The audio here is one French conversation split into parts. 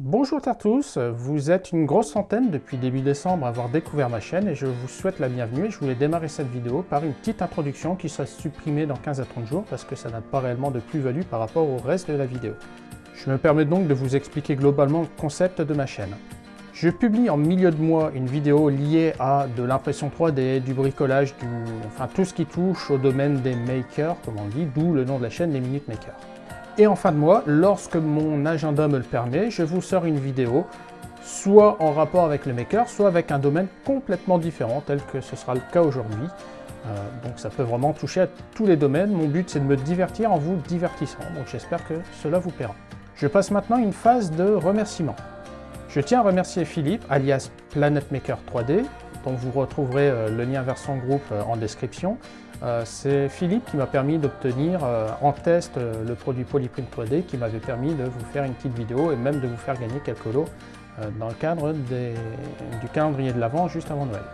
Bonjour à tous, vous êtes une grosse centaine depuis début décembre à avoir découvert ma chaîne et je vous souhaite la bienvenue et je voulais démarrer cette vidéo par une petite introduction qui sera supprimée dans 15 à 30 jours parce que ça n'a pas réellement de plus-value par rapport au reste de la vidéo. Je me permets donc de vous expliquer globalement le concept de ma chaîne. Je publie en milieu de mois une vidéo liée à de l'impression 3D, du bricolage, du... enfin tout ce qui touche au domaine des makers, comme on dit, d'où le nom de la chaîne, les Minutes Makers. Et en fin de mois, lorsque mon agenda me le permet, je vous sors une vidéo, soit en rapport avec le maker, soit avec un domaine complètement différent, tel que ce sera le cas aujourd'hui. Euh, donc ça peut vraiment toucher à tous les domaines. Mon but, c'est de me divertir en vous divertissant. Donc j'espère que cela vous plaira. Je passe maintenant une phase de remerciement. Je tiens à remercier Philippe, alias Planet Maker 3D, dont vous retrouverez euh, le lien vers son groupe euh, en description. Euh, c'est Philippe qui m'a permis d'obtenir en test le produit Polyprint 3D qui m'avait permis de vous faire une petite vidéo et même de vous faire gagner quelques lots dans le cadre du calendrier de l'Avent juste avant Noël.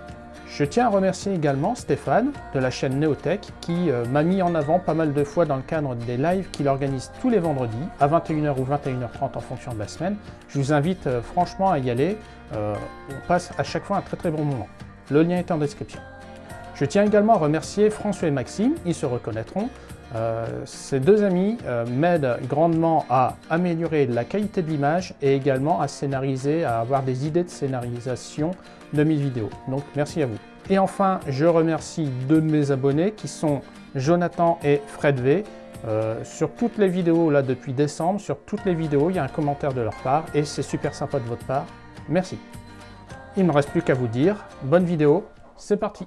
Je tiens à remercier également Stéphane de la chaîne Neotech qui m'a mis en avant pas mal de fois dans le cadre des lives qu'il organise tous les vendredis à 21h ou 21h30 en fonction de la semaine. Je vous invite franchement à y aller, on passe à chaque fois un très très bon moment. Le lien est en description. Je tiens également à remercier François et Maxime, ils se reconnaîtront. Euh, ces deux amis euh, m'aident grandement à améliorer la qualité de l'image et également à scénariser, à avoir des idées de scénarisation de mes vidéos. Donc merci à vous. Et enfin, je remercie deux de mes abonnés qui sont Jonathan et Fred V. Euh, sur toutes les vidéos, là depuis décembre, sur toutes les vidéos, il y a un commentaire de leur part et c'est super sympa de votre part. Merci. Il ne me reste plus qu'à vous dire, bonne vidéo, c'est parti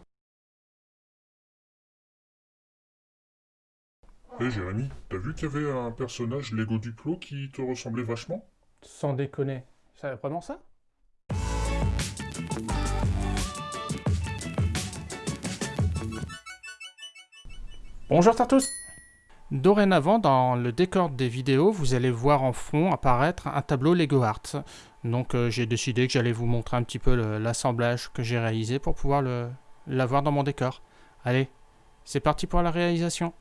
Hé hey Jérémy, t'as vu qu'il y avait un personnage Lego Duplo qui te ressemblait vachement? Sans déconner, c'est vraiment ça? Bonjour à tous Dorénavant, dans le décor des vidéos, vous allez voir en fond apparaître un tableau Lego Arts. Donc euh, j'ai décidé que j'allais vous montrer un petit peu l'assemblage que j'ai réalisé pour pouvoir l'avoir dans mon décor. Allez, c'est parti pour la réalisation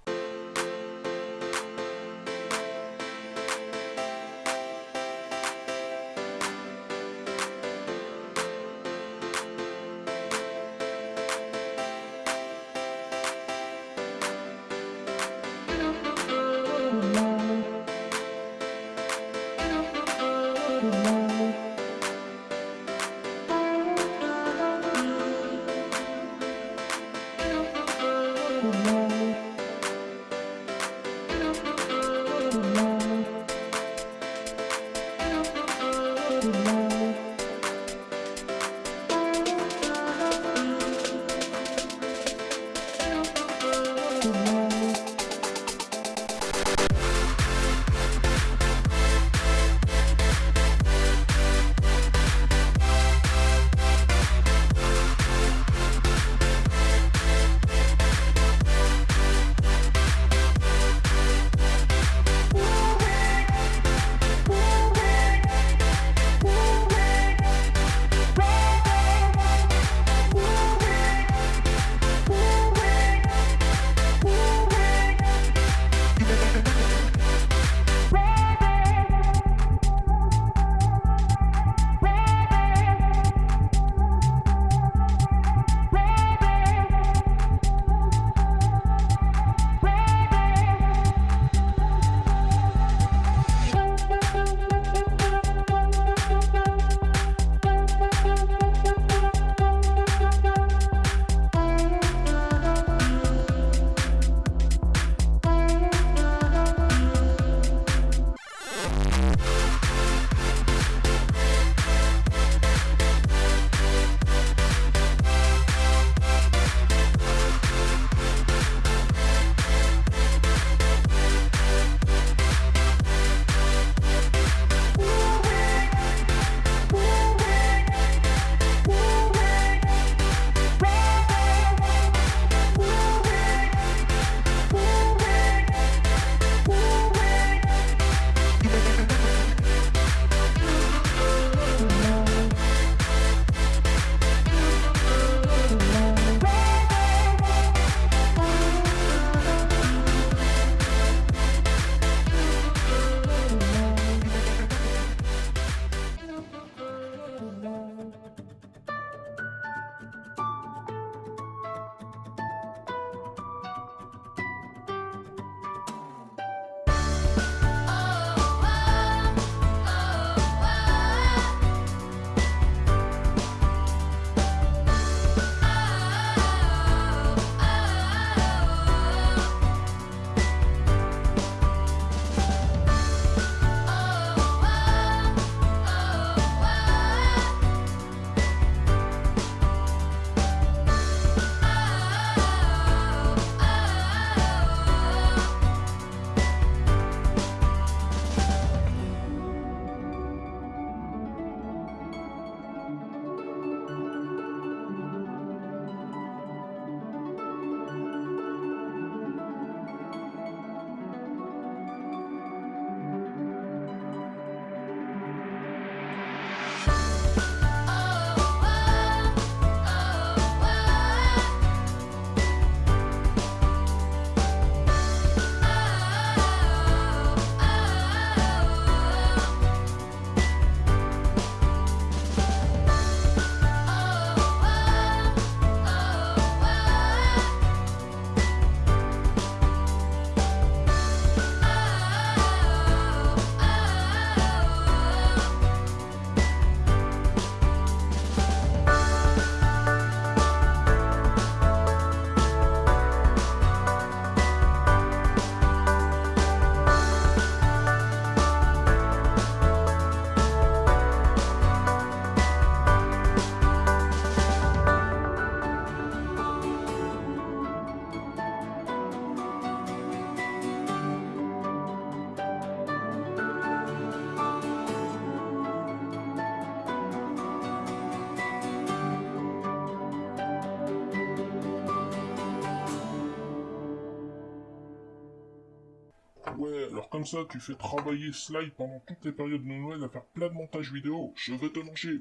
ouais, alors comme ça, tu fais travailler Slide pendant toutes les périodes de Noël à faire plein de montages vidéo. Je vais te manger.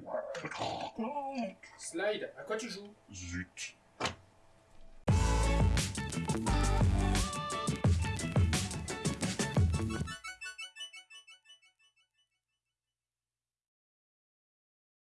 Slide, à quoi tu joues? Zut.